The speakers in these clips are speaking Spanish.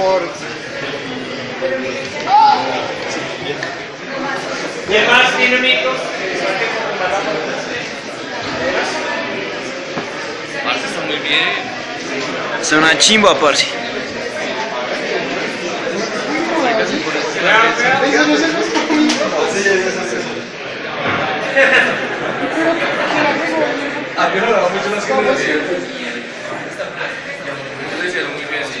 favor. ¿Quién más tiene micros? Parce está muy bien. Es una chimba, parce. Lo hicieron muy bien, sí.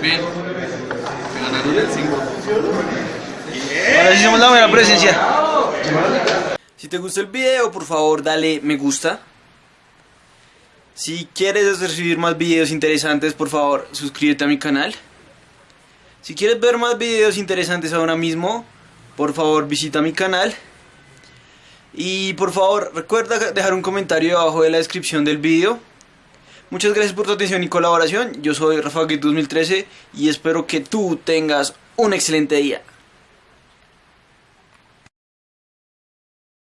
bien. Me ganaron el 5. Ahora sí somos la buena presencia. Si te gustó el video, por favor dale me gusta. Si quieres recibir más videos interesantes, por favor suscríbete a mi canal. Si quieres ver más videos interesantes ahora mismo, por favor visita mi canal. Y por favor recuerda dejar un comentario abajo de la descripción del video. Muchas gracias por tu atención y colaboración. Yo soy Rafa Gate 2013 y espero que tú tengas un excelente día.